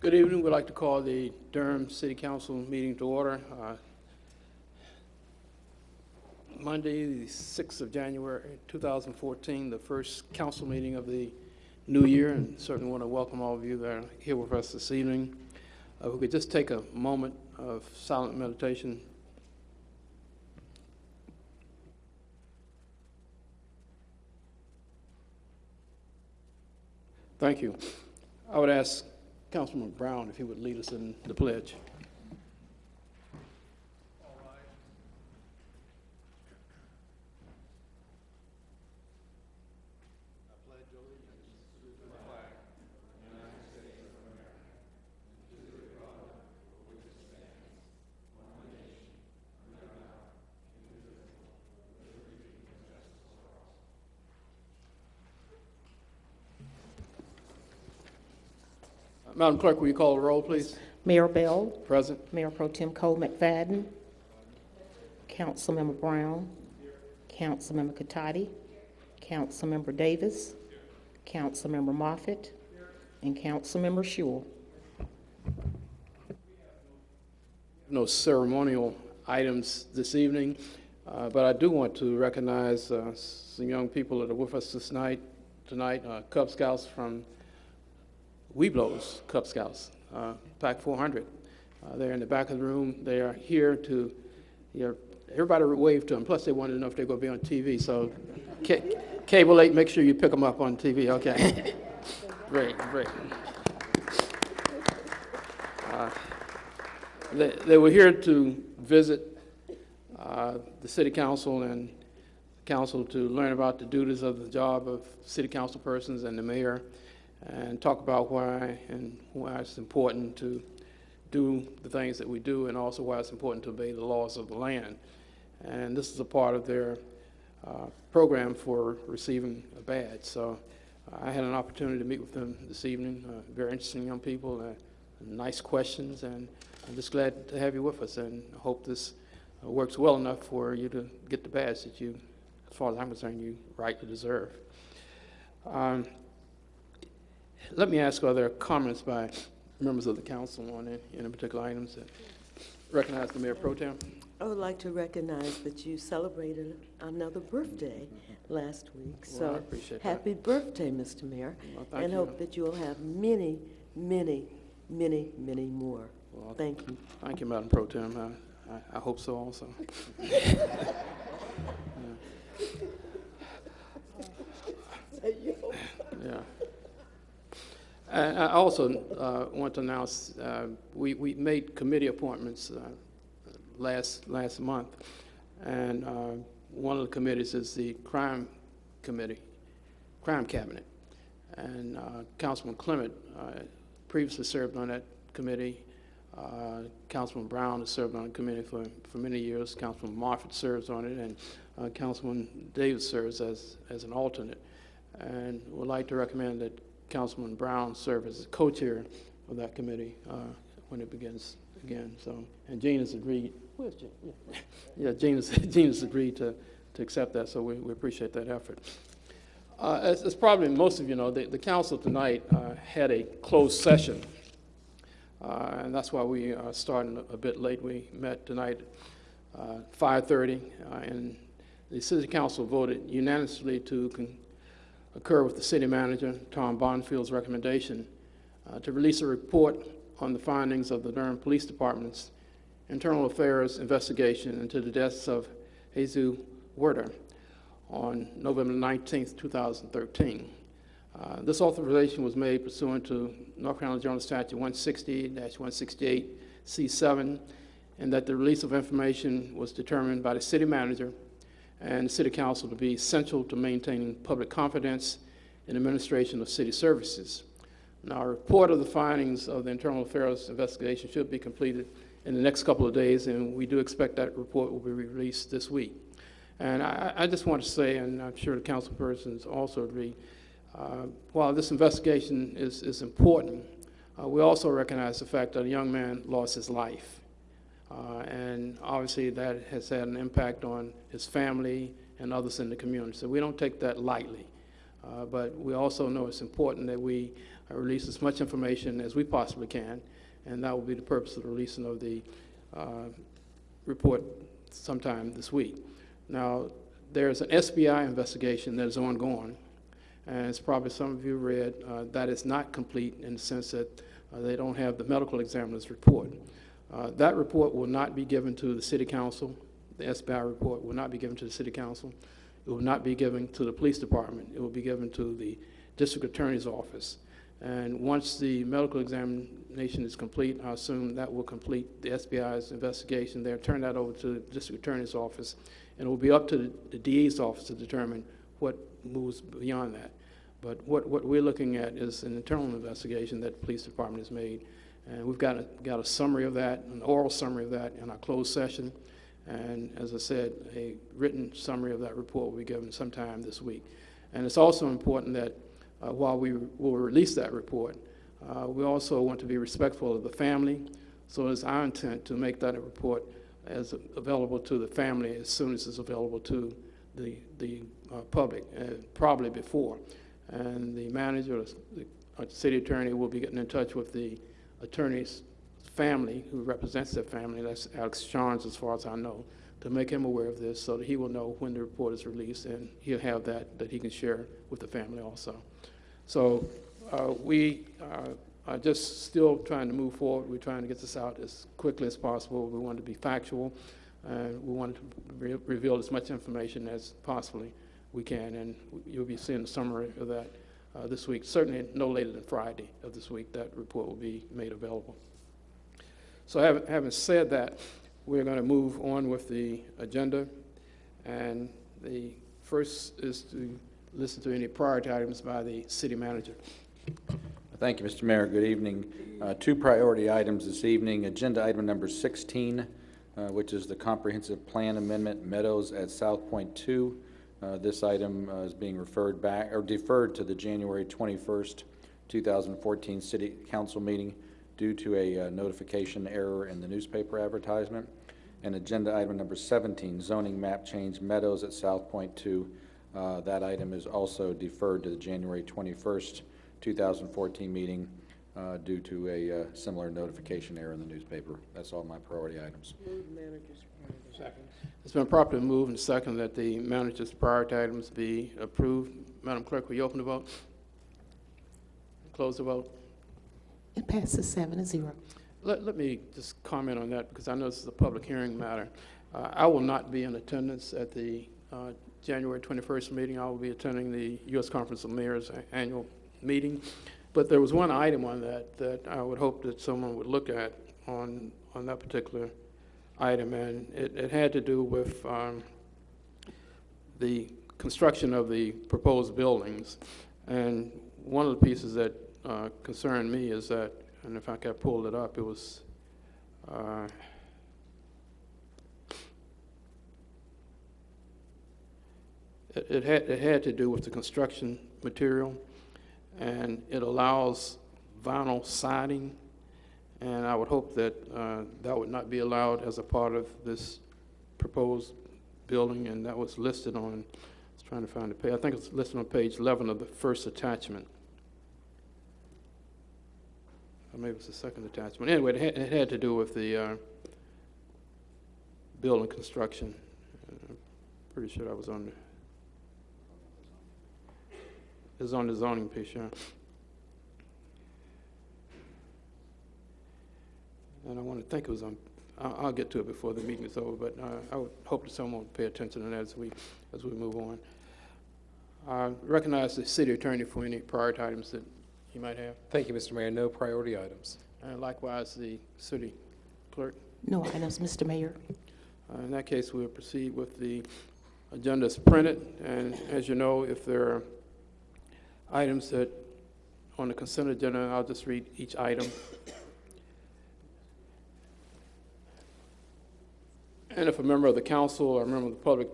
Good evening. We'd like to call the Durham City Council meeting to order. Uh, Monday, the 6th of January, 2014, the first council meeting of the new year, and certainly want to welcome all of you that are here with us this evening. Uh, we could just take a moment of silent meditation. Thank you. I would ask Councilman Brown if he would lead us in the pledge. Madam Clerk, will you call the roll, please? Mayor Bell, Present. Mayor Pro Tem Cole McFadden, Councilmember Brown, Councilmember Catotti, Councilmember Davis, Councilmember Moffitt, and Councilmember Schewel. no ceremonial items this evening, uh, but I do want to recognize uh, some young people that are with us this night, tonight, uh, Cub Scouts from Webelos Cub Scouts, uh, Pack 400. Uh, They're in the back of the room. They are here to, you know, everybody waved to them, plus they wanted to know if they're going to be on TV, so Ca- Cable 8, make sure you pick them up on TV, okay? Great, great. Uh, they, they were here to visit uh, the city council and council to learn about the duties of the job of city council persons and the mayor, and talk about why and why it's important to do the things that we do, and also why it's important to obey the laws of the land. And this is a part of their uh, program for receiving a badge. So I had an opportunity to meet with them this evening. Uh, very interesting young people, uh, nice questions, and I'm just glad to have you with us, and hope this uh, works well enough for you to get the badge that you, as far as I'm concerned, you rightly deserve. Um, let me ask, are there comments by members of the council on any, particular items that recognize the mayor pro tem? I would like to recognize that you celebrated another birthday last week. Well, So appreciate that. happy birthday, Mr. Mayor. Well, And you. hope that you will have many, many, many, many more. Well, Thank you. Thank you, Madam Pro Tem. I, I, I hope so also. Yeah. And I also uh, want to announce, uh, we, we made committee appointments uh, last, last month. And uh, one of the committees is the Crime Committee, Crime Cabinet. And uh, Councilman Clement uh, previously served on that committee. Councilman Brown has served on the committee for, for many years. Councilman Moffitt serves on it, and Councilman Davis serves as, as an alternate. And would like to recommend that Councilman Brown serve as co-chair of that committee uh, when it begins again. So, and Gene has agreed. Where's Gene? Yeah, Gene has, Gene has agreed to, to accept that, so we, we appreciate that effort. Uh, as, as probably most of you know, the, the council tonight uh, had a closed session, uh, and that's why we are starting a, bit late. We met tonight uh, 5:30, uh, and the city council voted unanimously to con- occur with the city manager, Tom Bonfield's recommendation uh, to release a report on the findings of the Durham Police Department's internal affairs investigation into the deaths of Jesus Huerta on November 19th, 2013. Uh, This authorization was made pursuant to North Carolina General Statute 160-168C7, and that the release of information was determined by the city manager and the city council to be essential to maintaining public confidence in administration of city services. Now, a report of the findings of the internal affairs investigation should be completed in the next couple of days, and we do expect that report will be released this week. And I, I just want to say, and I'm sure the council persons also agree, uh, while this investigation is, is important, uh, we also recognize the fact that a young man lost his life. Uh, and obviously that has had an impact on his family and others in the community. So we don't take that lightly. Uh, But we also know it's important that we uh, release as much information as we possibly can, and that will be the purpose of the releasing of the report sometime this week. Now, there's an SBI investigation that is ongoing, and as probably some of you read, uh, that is not complete in the sense that uh, they don't have the medical examiner's report. Uh, That report will not be given to the city council. The SBI report will not be given to the city council. It will not be given to the police department. It will be given to the district attorney's office. And once the medical examination is complete, I assume that will complete the SBI's investigation there, turn that over to the district attorney's office, and it will be up to the- the DA's office to determine what moves beyond that. But what, what we're looking at is an internal investigation that the police department has made. And we've got a, got a summary of that, an oral summary of that in our closed session. And as I said, a written summary of that report will be given sometime this week. And it's also important that uh, while we will release that report, uh, we also want to be respectful of the family. So it's our intent to make that report as available to the family as soon as it's available to the, the uh, public, uh, probably before. And the manager, the city attorney will be getting in touch with the attorney's family, who represents their family, that's Alex Charns, as far as I know, to make him aware of this so that he will know when the report is released, and he'll have that, that he can share with the family also. So uh, we uh, are just still trying to move forward. We're trying to get this out as quickly as possible. We want to be factual, and we want to re- reveal as much information as possibly we can, and you'll be seeing a summary of that uh, this week. Certainly no later than Friday of this week, that report will be made available. So having, having said that, we're going to move on with the agenda. And the first is to listen to any priority items by the city manager. Thank you, Mr. Mayor. Good evening. Uh, Two priority items this evening. Agenda item number 16, uh, which is the comprehensive plan amendment Meadows at South Point 2. Uh, This item uh, is being referred back, or deferred to the January 21st, 2014 city council meeting due to a uh, notification error in the newspaper advertisement. And agenda item number 17, zoning map change Meadows at South Point 2. Uh, That item is also deferred to the January 21st, 2014 meeting uh, due to a uh, similar notification error in the newspaper. That's all my priority items. It's been properly moved and seconded that the manager's priority items be approved. Madam Clerk, will you open the vote? Close the vote? It passes seven to zero. Let, let me just comment on that, because I know this is a public hearing matter. Uh, I will not be in attendance at the uh, January 21st meeting. I will be attending the U.S. Conference of Mayors annual meeting. But there was one item on that that I would hope that someone would look at on, on that particular item, and it, it had to do with um, the construction of the proposed buildings. And one of the pieces that uh, concerned me is that, and if I could pull it up, it was, uh, it, it had, it had to do with the construction material, and it allows vinyl siding, and I would hope that uh, that would not be allowed as a part of this proposed building, and that was listed on, I was trying to find the page, I think it's listed on page 11 of the first attachment. Or maybe it's the second attachment. Anyway, it had, it had to do with the uh, building construction. Uh, Pretty sure I was on, the- on the zoning piece, yeah. And I want to think it was on, I'll, I'll get to it before the meeting is over, but uh, I would hope that someone would pay attention to that as we, as we move on. I recognize the city attorney for any priority items that he might have. Thank you, Mr. Mayor. No priority items. And likewise, the city clerk. No items, Mr. Mayor. Uh, In that case, we'll proceed with the agenda as printed. And as you know, if there are items that, on the consent agenda, I'll just read each item. And if a member of the council or a member of the public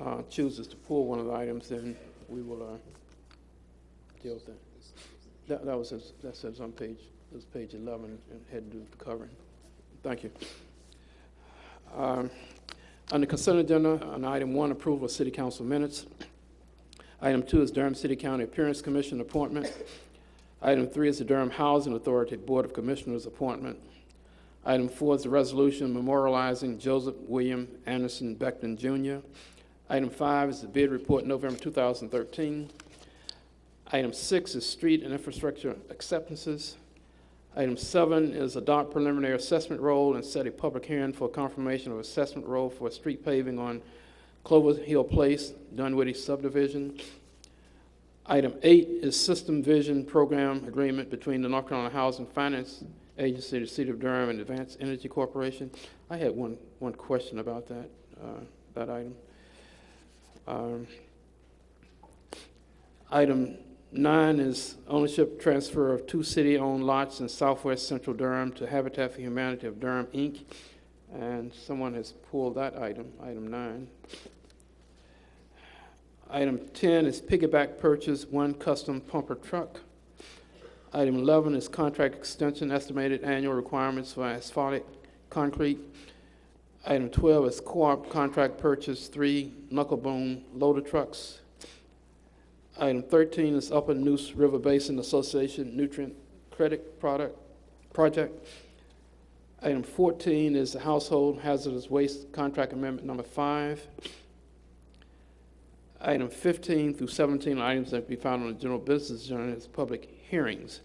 uh, chooses to pull one of the items, then we will uh, deal with that. That that was, that says on page, was page 11, and had to do with the covering. Thank you. Um, On the consent agenda, on item one, approval of city council minutes. Item two is Durham City County Appearance Commission appointment. Item three is the Durham Housing Authority Board of Commissioners appointment. Item four is the resolution memorializing Joseph William Anderson Beckton Jr. Item five is the bid report November 2013. Item six is street and infrastructure acceptances. Item seven is adopt preliminary assessment roll and set a public hearing for confirmation of assessment roll for street paving on Clover Hill Place, Dunwoody subdivision. Item eight is System Vision Program Agreement between the North Carolina Housing Finance Agency, the City of Durham, and Advanced Energy Corporation. I had one, one question about that, uh, that item. Um, Item nine is ownership transfer of two city-owned lots in southwest central Durham to Habitat for Humanity of Durham, Inc., and someone has pulled that item, item nine. Item 10 is piggyback purchase, one custom pumper truck. Item 11 is contract extension, estimated annual requirements for asphalt concrete. Item 12 is co-op contract purchase, three knuckle boom loader trucks. Item 13 is Upper Neuse River Basin Association nutrient credit product, project. Item 14 is the Household Hazardous Waste Contract Amendment Number 5. Item 15 through 17 items that can be found on the general business agenda as public hearings.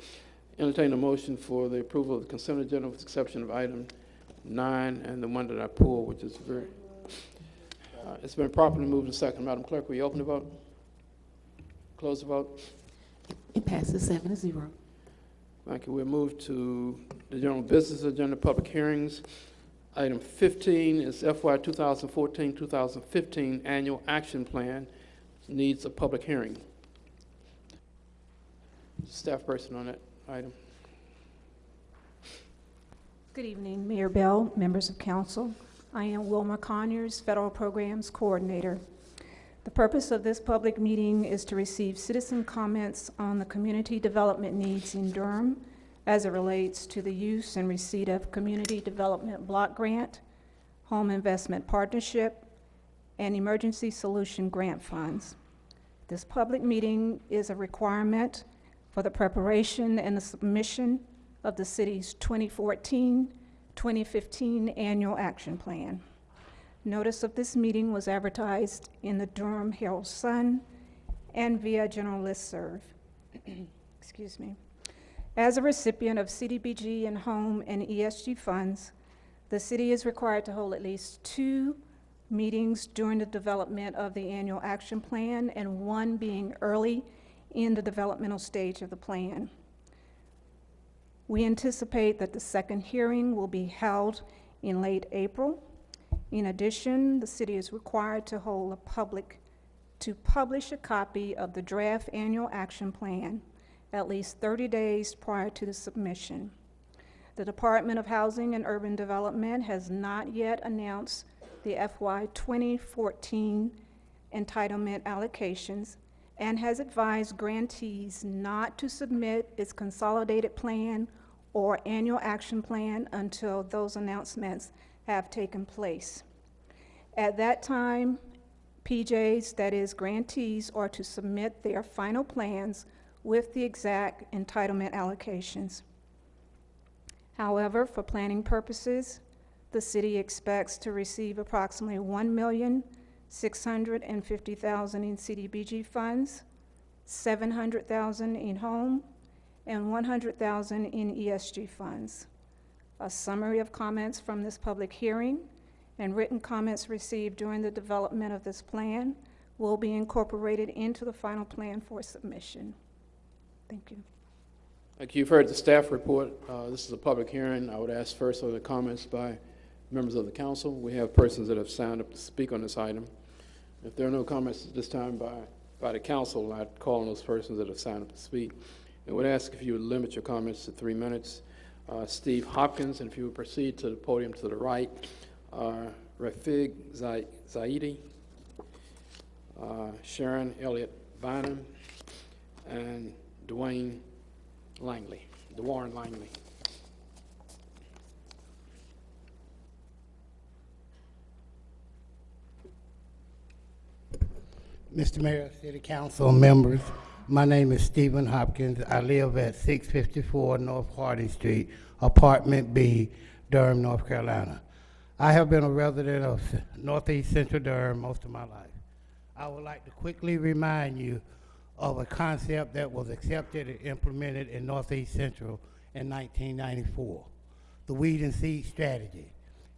Entertain a motion for the approval of the consent agenda with the exception of item 9 and the one that I pulled, which is very, uh, it's been properly moved and second. Madam Clerk, will you open the vote? Close the vote. It passes seven to zero. Thank you. We'll move to the general business agenda, public hearings. Item 15 is FY 2014-2015 Annual Action Plan, needs a public hearing. Staff person on that item. Good evening, Mayor Bell, members of council. I am Wilma Conyers, Federal Programs Coordinator. The purpose of this public meeting is to receive citizen comments on the community development needs in Durham as it relates to the use and receipt of Community Development Block Grant, Home Investment Partnership, and Emergency Solution Grant Funds. This public meeting is a requirement for the preparation and the submission of the city's 2014-2015 Annual Action Plan. Notice of this meeting was advertised in the Durham Herald Sun and via general listserv. Excuse me. As a recipient of CDBG and home and ESG funds, the city is required to hold at least two meetings during the development of the annual action plan and one being early in the developmental stage of the plan. We anticipate that the second hearing will be held in late April. In addition, the city is required to hold a public, to publish a copy of the draft annual action plan at least 30 days prior to the submission. The Department of Housing and Urban Development has not yet announced the FY 2014 entitlement allocations and has advised grantees not to submit its consolidated plan or annual action plan until those announcements have taken place. At that time, PJs, that is grantees, are to submit their final plans with the exact entitlement allocations. However, for planning purposes, the city expects to receive approximately one million six hundred and fifty thousand in CDBG funds, seven hundred thousand in home, and one hundred thousand in ESG funds. A summary of comments from this public hearing and written comments received during the development of this plan will be incorporated into the final plan for submission. Thank you. Like you've heard the staff report, uh, this is a public hearing. I would ask first for the comments by members of the council. We have persons that have signed up to speak on this item. If there are no comments at this time by, by the council, I'd call on those persons that have signed up to speak. And would ask if you would limit your comments to three minutes. Uh, Steve Hopkins, and if you would proceed to the podium to the right. Uh, Rafig Zaidi, uh, Sharon Elliott Bynum, and Dwayne Langley, DeWarren Langley. Mr. Mayor, City Council members, my name is Stephen Hopkins. I live at 654 North Harding Street, Apartment B, Durham, North Carolina. I have been a resident of Northeast Central Durham most of my life. I would like to quickly remind you of a concept that was accepted and implemented in Northeast Central in 1994, the weed and seed strategy.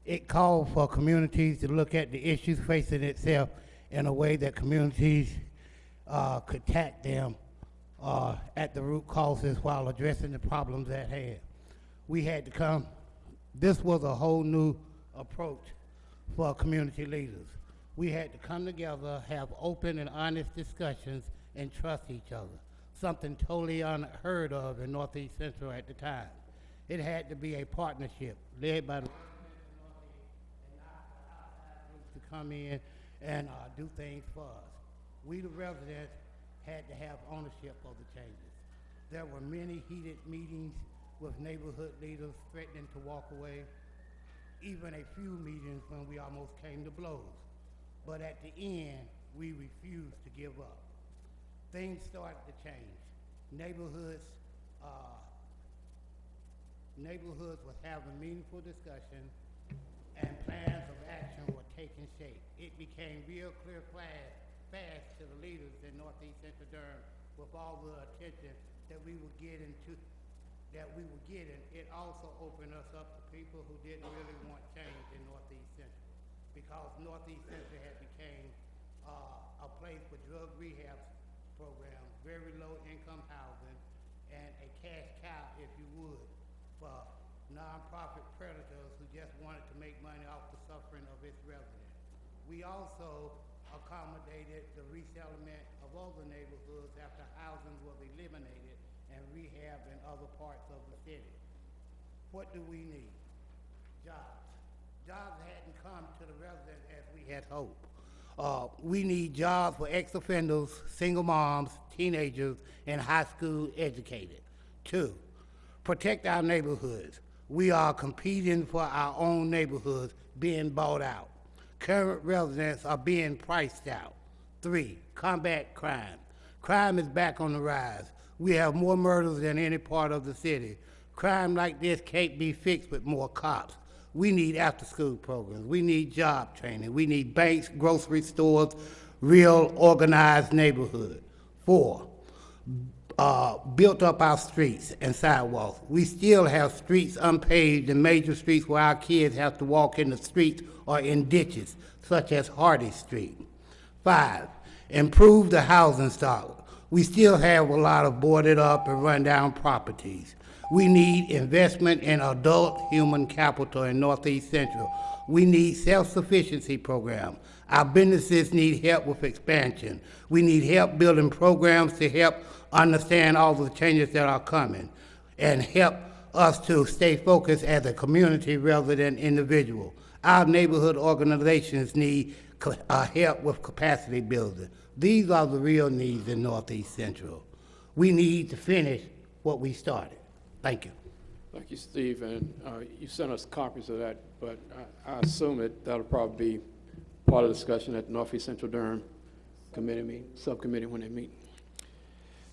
It called for communities to look at the issues facing itself in a way that communities uh, could tackle them uh, at the root causes while addressing the problems at hand. We had to come, this was a whole new approach for community leaders. We had to come together, have open and honest discussions, and trust each other, something totally unheard of in Northeast Central at the time. It had to be a partnership led by the to come in and uh, do things for us. We, the residents, had to have ownership of the changes. There were many heated meetings with neighborhood leaders threatening to walk away, even a few meetings when we almost came to blows. But at the end, we refused to give up. Things started to change. Neighborhoods, uh, neighborhoods was having meaningful discussion and plans of action were taking shape. It became real clear class, fast to the leaders in Northeast Central Durham with all the attention that we were getting to, that we were getting. It also opened us up to people who didn't really want change in Northeast Central because Northeast Central had became uh, a place for drug rehab programs, very low income housing, and a cash cow, if you would, for nonprofit predators who just wanted to make money off residents. We also accommodated the resettlement of other neighborhoods after housing was eliminated and rehab in other parts of the city. What do we need? Jobs. Jobs hadn't come to the residents as we had hoped. Uh, we need jobs for ex-offenders, single moms, teenagers, and high school educated. Two, protect our neighborhoods. We are competing for our own neighborhoods being bought out. Current residents are being priced out. Three, combat crime. Crime is back on the rise. We have more murders than any part of the city. Crime like this can't be fixed with more cops. We need after-school programs. We need job training. We need banks, grocery stores, real organized neighborhood. Four, uh, built up our streets and sidewalks. We still have streets unpaved and major streets where our kids have to walk in the streets or in ditches, such as Hardy Street. Five, improve the housing stock. We still have a lot of boarded up and rundown properties. We need investment in adult human capital in Northeast Central. We need self-sufficiency program. Our businesses need help with expansion. We need help building programs to help understand all the changes that are coming and help us to stay focused as a community rather than individual. Our neighborhood organizations need uh, help with capacity building. These are the real needs in Northeast Central. We need to finish what we started. Thank you. Thank you, Steve, and uh, you sent us copies of that, but I I assume it, that'll probably be part of the discussion at Northeast Central Durham Committee subcommittee when they meet.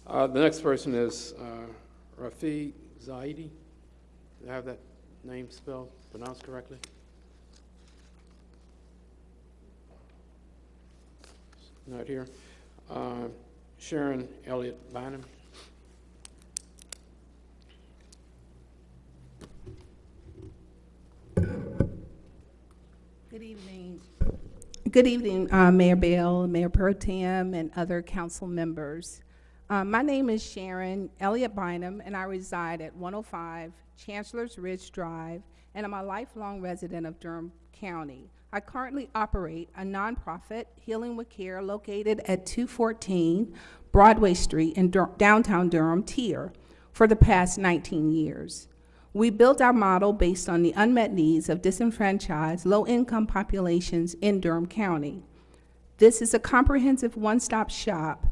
Uh, The next person is uh, Rafi Zaidi. Do I have that name spelled, pronounced correctly? Not here. Uh, Sharon Elliott Bynum. Good evening. Good evening, uh, Mayor Bell, Mayor Pro Tem, and other council members. Uh, My name is Sharon Elliott Bynum, and I reside at 105 Chancellor's Ridge Drive, and I'm a lifelong resident of Durham County. I currently operate a nonprofit, Healing with Care, located at 214 Broadway Street in Dur- downtown Durham, Tier, for the past 19 years. We built our model based on the unmet needs of disenfranchised, low-income populations in Durham County. This is a comprehensive one-stop shop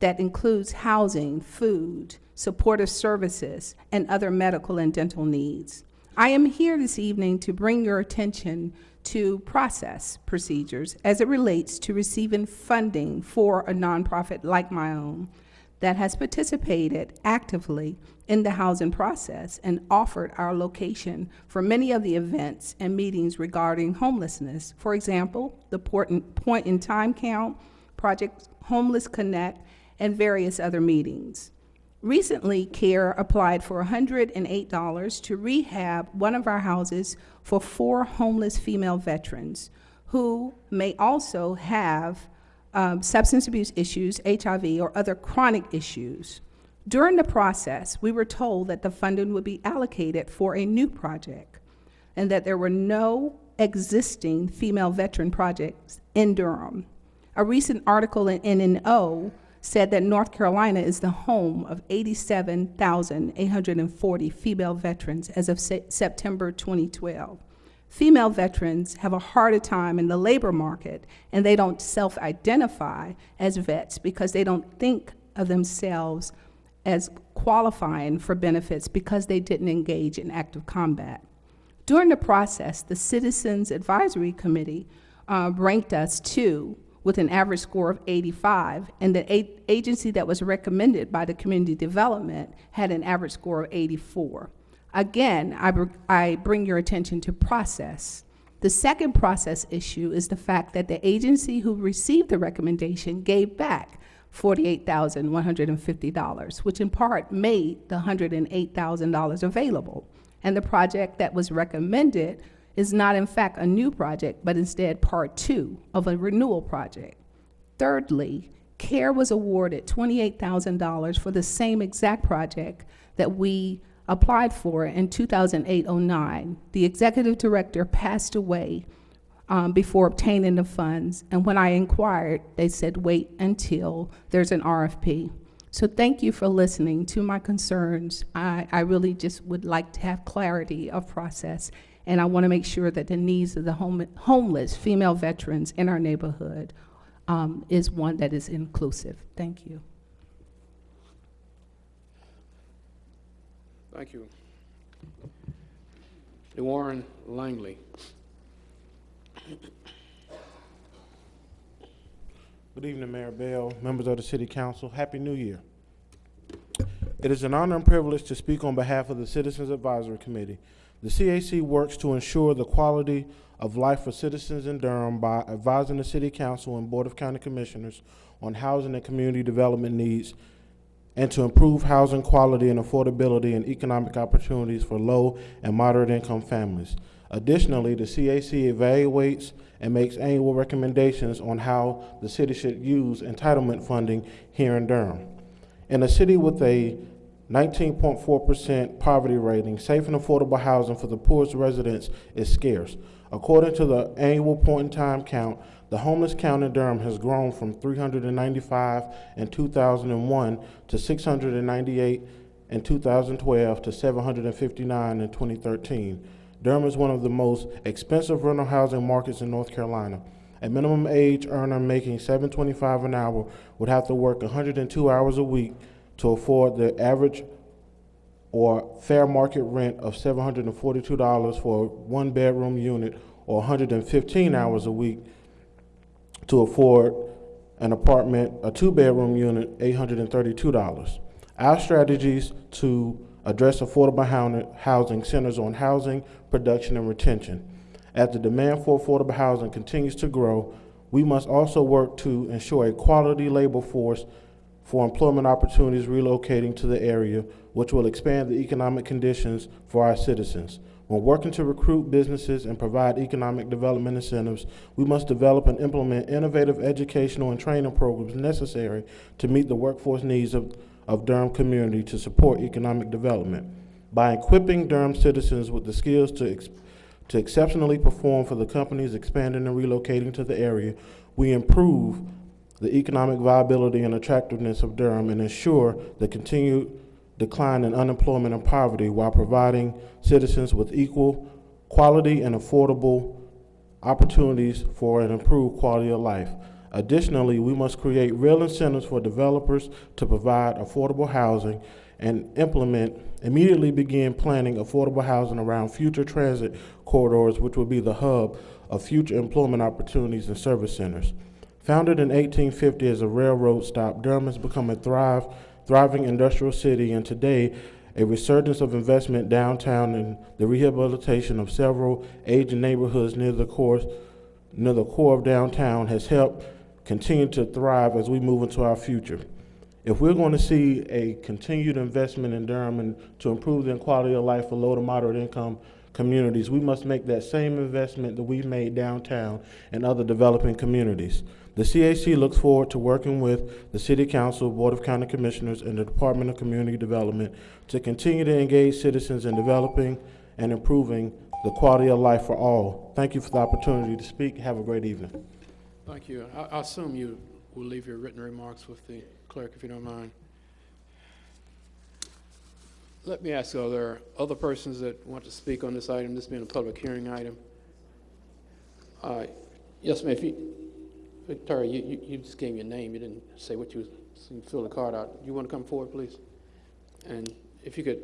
that includes housing, food, supportive services, and other medical and dental needs. I am here this evening to bring your attention to process procedures as it relates to receiving funding for a nonprofit like my own that has participated actively in the housing process and offered our location for many of the events and meetings regarding homelessness. For example, the Point in Time Count, Project Homeless Connect, and various other meetings. Recently, CARE applied for $108 to rehab one of our houses for four homeless female veterans who may also have um, substance abuse issues, HIV, or other chronic issues. During the process, we were told that the funding would be allocated for a new project and that there were no existing female veteran projects in Durham. A recent article in NNO said that North Carolina is the home of 87,840 female veterans as of Se- September 2012. Female veterans have a harder time in the labor market and they don't self identify as vets because they don't think of themselves as qualifying for benefits because they didn't engage in active combat. During the process, the Citizens Advisory Committee uh, ranked us two with an average score of 85, and the agency that was recommended by the community development had an average score of 84. Again, I, br- I bring your attention to process. The second process issue is the fact that the agency who received the recommendation gave back $48,150, which in part made the $108,000 available. And the project that was recommended is not in fact a new project, but instead part two of a renewal project. Thirdly, CARE was awarded $28,000 for the same exact project that we applied for in 2008-09. The executive director passed away um, before obtaining the funds, and when I inquired, they said wait until there's an RFP. So thank you for listening to my concerns. I, I really just would like to have clarity of process, and I want to make sure that the needs of the home, homeless female veterans in our neighborhood um, is one that is inclusive. Thank you. Thank you. Warren Langley. Good evening, Mayor Bell, members of the City Council. Happy New Year. It is an honor and privilege to speak on behalf of the Citizens Advisory Committee. The CAC works to ensure the quality of life for citizens in Durham by advising the City Council and Board of County Commissioners on housing and community development needs and to improve housing quality and affordability and economic opportunities for low and moderate income families. Additionally, the CAC evaluates and makes annual recommendations on how the city should use entitlement funding here in Durham. In a city with a 19.4% poverty rating, safe and affordable housing for the poorest residents is scarce. According to the annual point in time count, the homeless count in Durham has grown from 395 in 2001 to 698 in 2012 to 759 in 2013. Durham is one of the most expensive rental housing markets in North Carolina. A minimum age earner making 725 an hour would have to work 102 hours a week to afford the average or fair market rent of $742 for a one bedroom unit or 115 hours a week to afford an apartment, a two bedroom unit, $832. Our strategies to address affordable housing centers on housing, production, and retention. As the demand for affordable housing continues to grow, we must also work to ensure a quality labor force for employment opportunities relocating to the area, which will expand the economic conditions for our citizens. When working to recruit businesses and provide economic development incentives, we must develop and implement innovative educational and training programs necessary to meet the workforce needs of, of Durham community to support economic development. By equipping Durham citizens with the skills to, ex- to exceptionally perform for the companies expanding and relocating to the area, we improve the economic viability and attractiveness of Durham and ensure the continued decline in unemployment and poverty while providing citizens with equal quality and affordable opportunities for an improved quality of life. Additionally, we must create real incentives for developers to provide affordable housing and implement, immediately begin planning affordable housing around future transit corridors, which will be the hub of future employment opportunities and service centers. Founded in 1850 as a railroad stop, Durham has become a thrive, thriving industrial city, and today a resurgence of investment downtown and the rehabilitation of several aging neighborhoods near the near the core of downtown has helped continue to thrive as we move into our future. If we're going to see a continued investment in Durham and to improve the quality of life for low to moderate income communities, we must make that same investment that we've made downtown and other developing communities. The CAC looks forward to working with the City Council, Board of County Commissioners, and the Department of Community Development to continue to engage citizens in developing and improving the quality of life for all. Thank you for the opportunity to speak. Have a great evening. Thank you. I, I assume you will leave your written remarks with the clerk, if you don't mind. Let me ask, are there other persons that want to speak on this item, this being a public hearing item? Uh, Yes, ma'am, Victoria, you, you, you just gave a name, you didn't say what you, you fill the card out. You want to come forward, please? And if you could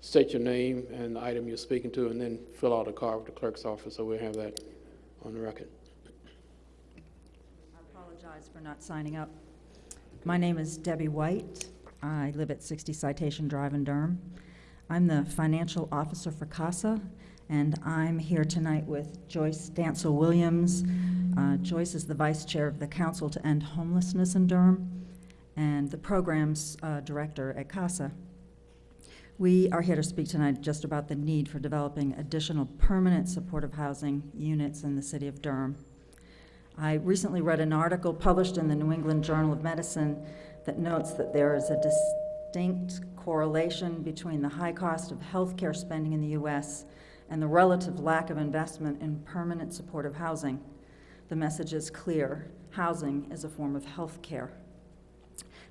state your name and the item you're speaking to, and then fill out a card with the clerk's office, so we'll have that on the record. Apologize for not signing up. My name is Debbie White. I live at 60 Citation Drive in Durham. I'm the financial officer for CASA, and I'm here tonight with Joyce Dancel Williams. Uh, Joyce is the vice chair of the Council to End Homelessness in Durham and the programs uh, director at CASA. We are here to speak tonight just about the need for developing additional permanent supportive housing units in the city of Durham. I recently read an article published in the New England Journal of Medicine that notes that there is a distinct correlation between the high cost of healthcare spending in the U.S. and the relative lack of investment in permanent supportive housing. The message is clear. Housing is a form of healthcare.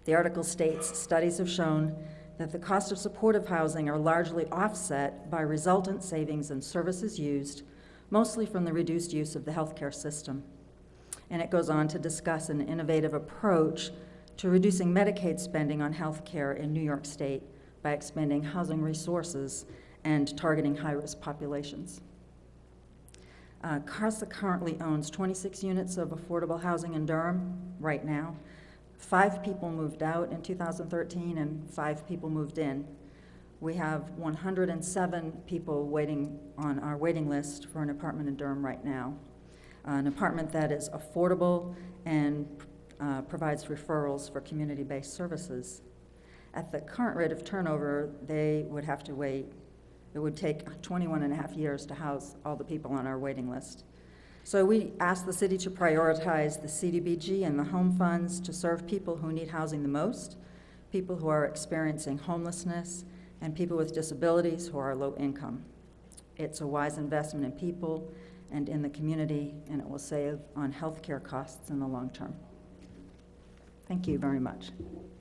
The article states studies have shown that the cost of supportive housing are largely offset by resultant savings in services used, mostly from the reduced use of the healthcare system. And it goes on to discuss an innovative approach to reducing Medicaid spending on health care in New York State by expanding housing resources and targeting high-risk populations. Uh, CASA currently owns 26 units of affordable housing in Durham right now. Five people moved out in 2013 and five people moved in. We have 107 people waiting on our waiting list for an apartment in Durham right now. Uh, an apartment that is affordable and uh, provides referrals for community-based services. At the current rate of turnover, they would have to wait. It would take 21 and a half years to house all the people on our waiting list. So we asked the city to prioritize the CDBG and the home funds to serve people who need housing the most, people who are experiencing homelessness, and people with disabilities who are low income. It's a wise investment in people and in the community, and it will save on health care costs in the long term. Thank you very much.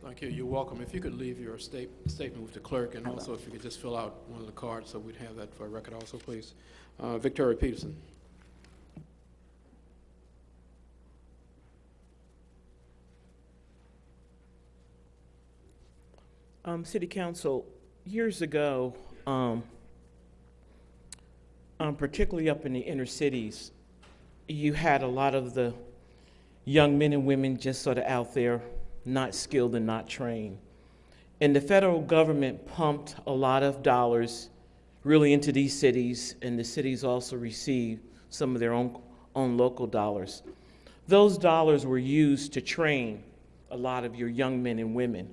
Thank you. You're welcome. If you could leave your state, statement with the clerk, and I will. also if you could just fill out one of the cards, so we'd have that for a record also, please. Uh, Victoria Peterson. Um, City Council, years ago, um, um, particularly up in the inner cities, you had a lot of the young men and women just sort of out there, not skilled and not trained. And the federal government pumped a lot of dollars really into these cities, and the cities also received some of their own, own local dollars. Those dollars were used to train a lot of your young men and women.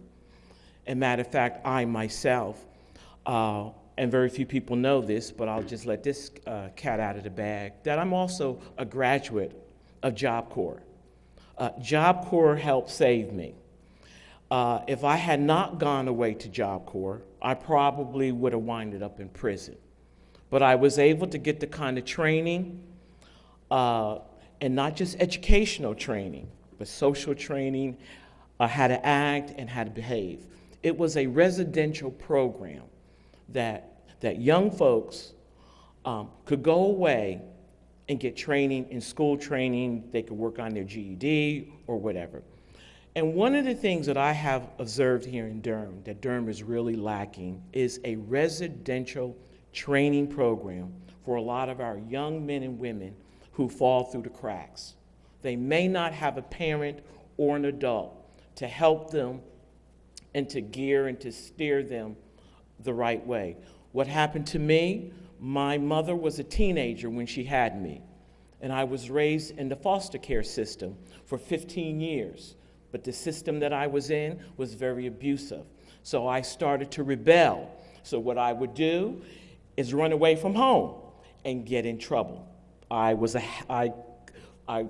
And matter of fact, I myself, uh, and very few people know this, but I'll just let this uh, cat out of the bag, that I'm also a graduate of Job Corps. Uh, Job Corps helped save me. Uh, if I had not gone away to Job Corps, I probably would have winded up in prison. But I was able to get the kind of training, uh, and not just educational training, but social training, uh, how to act and how to behave. It was a residential program that, that young folks um, could go away and get training in school training. They could work on their GED or whatever. And one of the things that I have observed here in Durham, that Durham is really lacking, is a residential training program for a lot of our young men and women who fall through the cracks. They may not have a parent or an adult to help them and to gear and to steer them the right way. What happened to me? My mother was a teenager when she had me, and I was raised in the foster care system for 15 years. But the system that I was in was very abusive. So I started to rebel. So what I would do is run away from home and get in trouble. I was a, I, I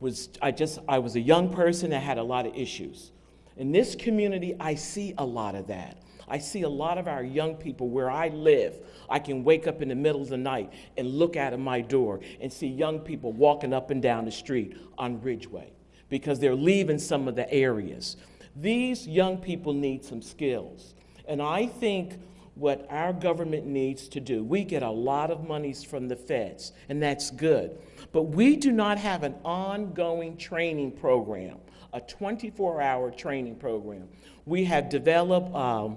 was, I just, I was a young person that had a lot of issues. In this community, I see a lot of that. I see a lot of our young people where I live. I can wake up in the middle of the night and look out of my door and see young people walking up and down the street on Ridgeway because they're leaving some of the areas. These young people need some skills. And I think what our government needs to do, we get a lot of monies from the feds, and that's good. But we do not have an ongoing training program, a 24-hour training program. We have developed um,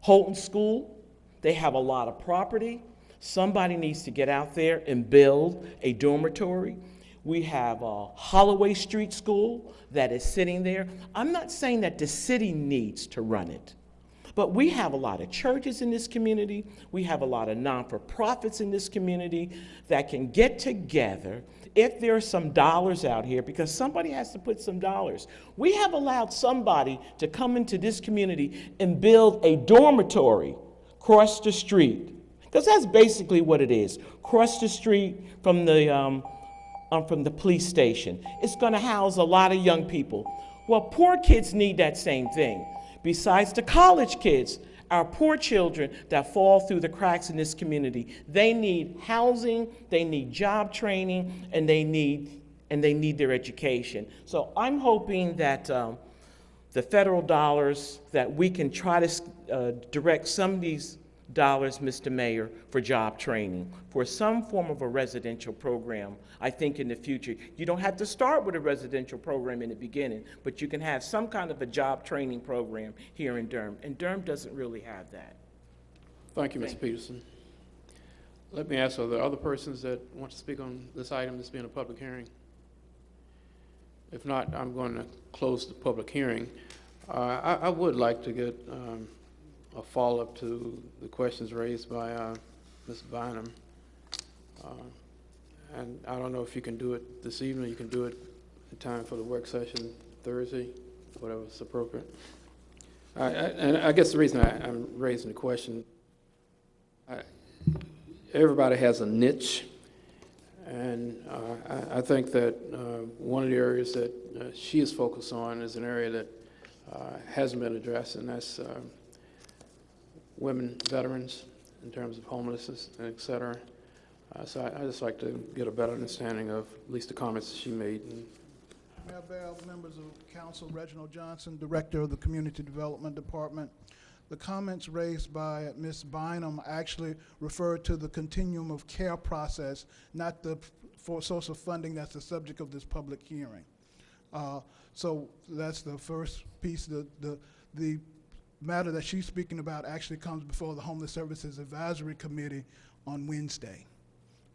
Holton School. They have a lot of property. Somebody needs to get out there and build a dormitory. We have a Holloway Street School that is sitting there. I'm not saying that the city needs to run it. But we have a lot of churches in this community. We have a lot of non-for-profits in this community that can get together if there are some dollars out here, because somebody has to put some dollars. We have allowed somebody to come into this community and build a dormitory across the street. Because that's basically what it is. Across the street from the, um, um, from the police station. It's gonna house a lot of young people. Well, poor kids need that same thing besides the college kids, our poor children that fall through the cracks in this community. They need housing, they need job training, and they need, and they need their education. So I'm hoping that um, the federal dollars, that we can try to uh, direct some of these Mr. Mayor, for job training, for some form of a residential program, I think in the future. You don't have to start with a residential program in the beginning, but you can have some kind of a job training program here in Durham, and Durham doesn't really have that. Thank you, Mr. Peterson. Let me ask, are there other persons that want to speak on this item that's being a public hearing? If not, I'm going to close the public hearing. Uh, I, I would like to get um, a follow-up to the questions raised by uh, Ms. Bynum. Uh, And I don't know if you can do it this evening, you can do it in time for the work session Thursday, whatever's appropriate. I- I- And I guess the reason I- I'm raising the question, I- everybody has a niche, and uh, I I think that uh, one of the areas that uh, she is focused on is an area that uh, hasn't been addressed, and that's uh, women veterans in terms of homelessness, and et cetera. Uh, So I- I'd just like to get a better understanding of at least the comments she made. and Mayor Bell, members of council, Reginald Johnson, Director of the Community Development Department. The comments raised by Ms. Bynum actually refer to the continuum of care process, not the for source of funding that's the subject of this public hearing. Uh, So that's the first piece. The, the, the matter that she's speaking about actually comes before the Homeless Services Advisory Committee on Wednesday.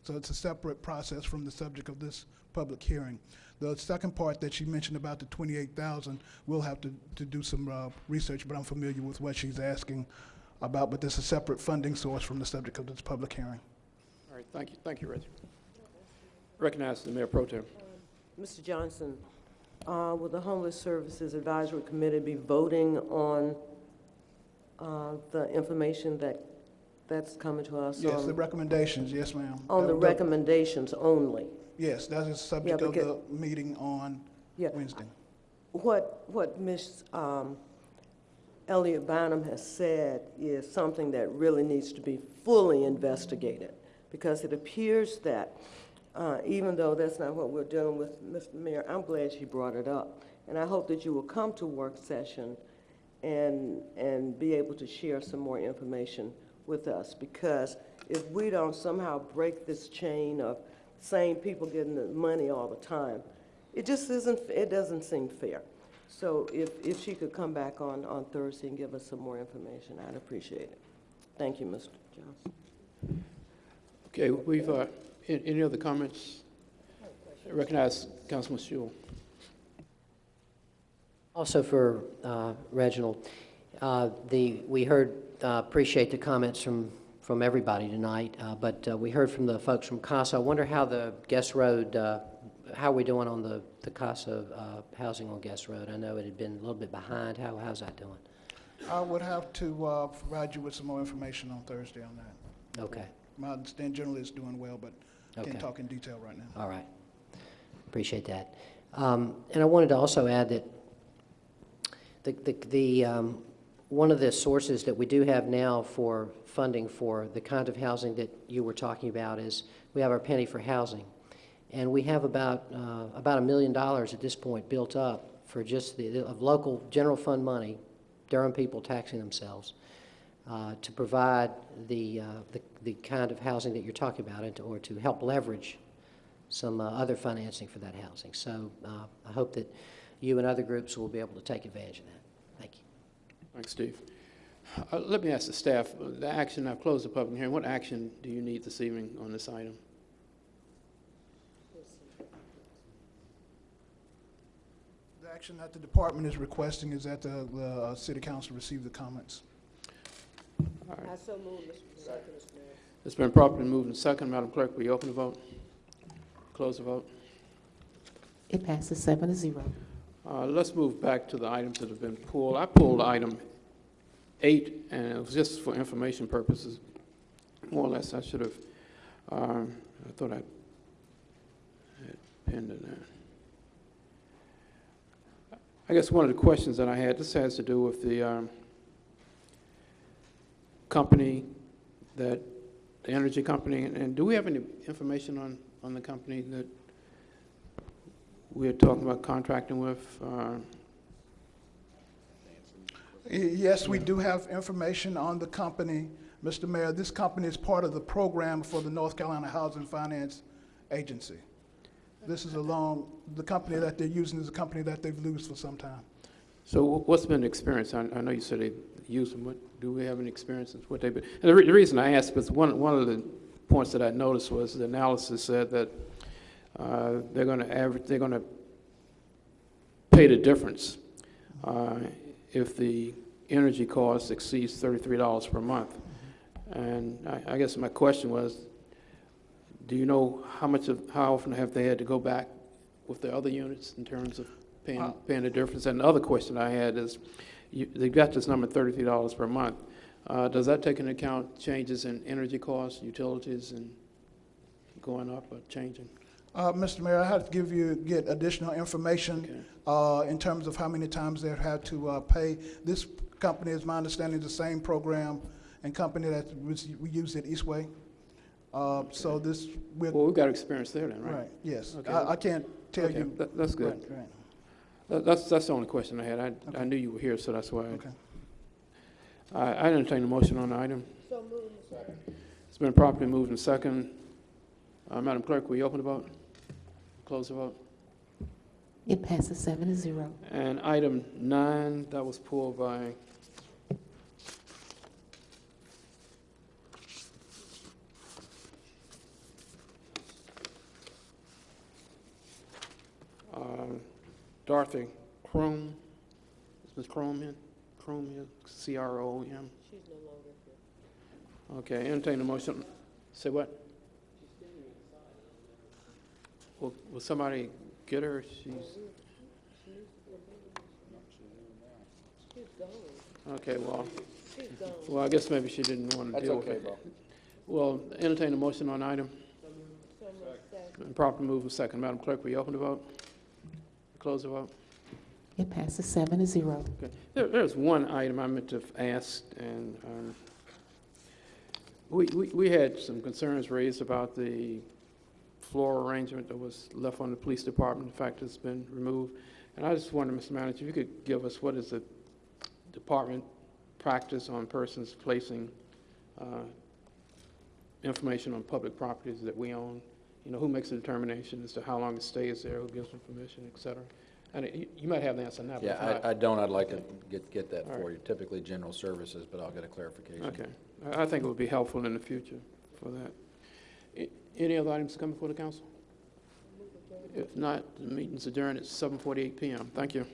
So it's a separate process from the subject of this public hearing. The second part that she mentioned about the twenty-eight thousand, we'll have to, to do some, uh, research, but I'm familiar with what she's asking about, but this is a separate funding source from the subject of this public hearing. All right, thank you, thank you, Reggie. Recognize the Mayor Pro Tem. Mr. Johnson, uh, will the Homeless Services Advisory Committee be voting on uh, the information that, that's coming to us? Yes, on- the recommendations, yes, ma'am. On the That- that- recommendations only? Yes, that is the subject of the because- meeting on Yeah. Wednesday. What, what Ms. um, Elliott Bynum has said is something that really needs to be fully investigated, because it appears that, uh, even though that's not what we're dealing with, Mr. Mayor, I'm glad she brought it up. And I hope that you will come to work session and, and be able to share some more information with us, because if we don't somehow break this chain of same people getting the money all the time, it just isn't, it doesn't seem fair. So if, if she could come back on, on Thursday and give us some more information, I'd appreciate it. Thank you, Mr. Johnson. Okay, we've, uh, any other comments I Recognize Councilman Schewel. Also for uh, Reginald, uh, the, we heard, uh, appreciate the comments from, from everybody tonight, uh, but uh, we heard from the folks from CASA. I wonder how the Guest Road, uh, how are we doing on the, the CASA uh, housing on Guest Road? I know it had been a little bit behind. How, how's that doing? I would have to uh, provide you with some more information on Thursday on that. Okay, My understanding generally is doing well, but Okay. can't talk in detail right now. all right. Appreciate that. Um, And I wanted to also add that the, the, the, um, one of the sources that we do have now for funding for the kind of housing that you were talking about is we have our penny for housing. And we have about, uh, about a million dollars at this point built up for just the, of local general fund money, Durham people taxing themselves, uh, to provide the, uh, the, the kind of housing that you're talking about and to, or to help leverage some uh, other financing for that housing. So uh, I hope that you and other groups will be able to take advantage of that. Thank you. Thanks, Steve. Uh, Let me ask the staff, uh, the action, I've closed the public hearing, what action do you need this evening on this item? The action that the department is requesting is that the, the uh, city council receive the comments. All right. I so move, Mr. Second, Mr. Mayor. It's been properly moved and second. Madam Clerk, will you open the vote? Close the vote. It passes seven to zero. Uh, Let's move back to the items that have been pulled. I pulled item eight, and it was just for information purposes. More or less, I should have, um, I thought I had pinned it there. I guess one of the questions that I had, this has to do with the um, company that, the energy company, and- and do we have any information on, on the company that we're talking about contracting with? uh, Yes, we do have information on the company. Mr. Mayor, this company is part of the program for the North Carolina Housing Finance Agency. This is a long, the company that they're using is a company that they've used for some time. So what's been the experience? I, I know you said they use them, what, do we have any experience with what they've been? And the, re- the reason I asked was one, one of the points that I noticed was the analysis said that, uh, they're gonna average, they're gonna pay the difference, uh, if the energy cost exceeds thirty-three dollars per month. And I, I guess my question was, do you know how much of, how often have they had to go back with the other units in terms of paying, paying the difference? And the other question I had is, you, they've got this number thirty-three dollars per month. Uh, does that take into account changes in energy costs, utilities, and going up or changing? Uh, Mr. Mayor, I have to give you, get additional information Okay. uh, in terms of how many times they've had to uh, pay. This company, is my understanding, is the same program and company that was- we use at Eastway. Uh, So this, we're, Well, we've got experience there then, right? right, yes. Okay. I I can't tell Okay, you. that- that's good. Right, right. That- That's, that's the only question I had. I, I knew you were here, so that's why. I- Okay. I, I entertain a motion on the item. So moved. It's been properly moved and second. Uh, Madam Clerk, will you open the vote? Close the vote. It passes seven to zero. And item nine, that was pulled by um, Dorothy Crum. Is Ms. Crum here? Crum here, C-R-O-M? She's no longer here. Okay, entertain a motion. Say what? Will, will somebody get her? She's, She's okay, well, well, I guess maybe she didn't want to That's deal with okay, it. Bo. Well, entertain a motion on item. So. And properly move a second. Madam Clerk, will you open the vote? Close the vote. It passes seven to zero. Okay. There, there's one item I meant to have asked, and, um, we, we, we had some concerns raised about the floor arrangement that was left on the police department. In fact, it's been removed. And I just wonder, Mr. Manager, if you could give us what is the department practice on persons placing, uh, information on public properties that we own? You know, who makes the determination as to how long it stays there, who gives them permission, et cetera? And it- you, you might have the answer now. Yeah, not- I, I don't, I'd like to get, get that All for right. you. Typically, general services, but I'll get a clarification. Okay. I I think it would be helpful in the future for that. Any other items coming before the council? If not, the meeting's adjourned at 7:48 PM. Thank you.